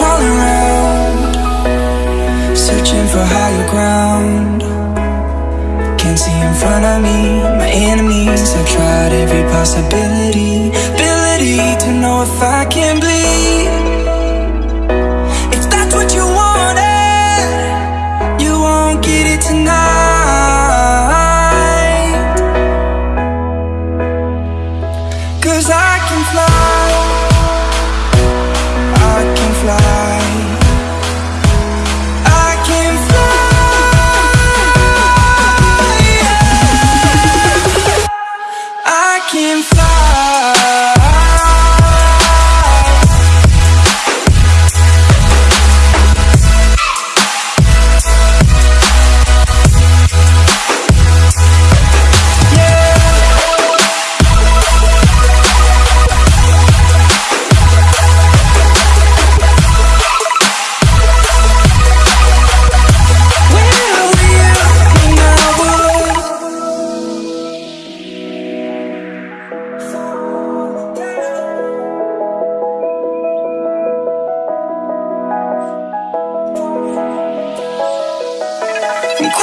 crawling around, searching for higher ground. Can't see in front of me, my enemies. I've tried every possibility, ability to know if I can bleed. If that's what you wanted, you won't get it tonight. Cause I can fly,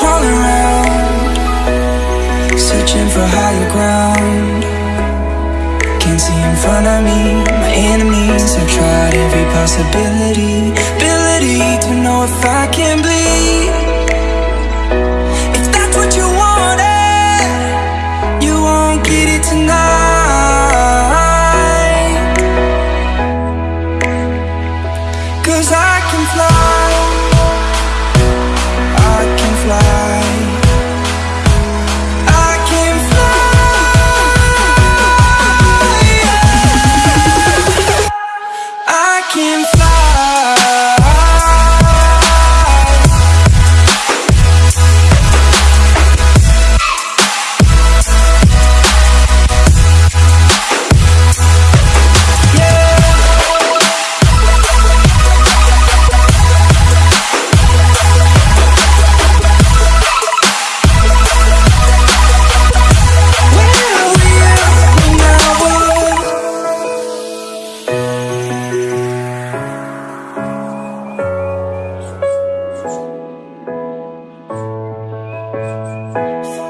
All around, Searching for higher ground. Can't see in front of me. My enemies have tried every possibility. Ability to know if I can bleed. If that's what you wanted You won't get it tonight. Cause I can fly. Bye.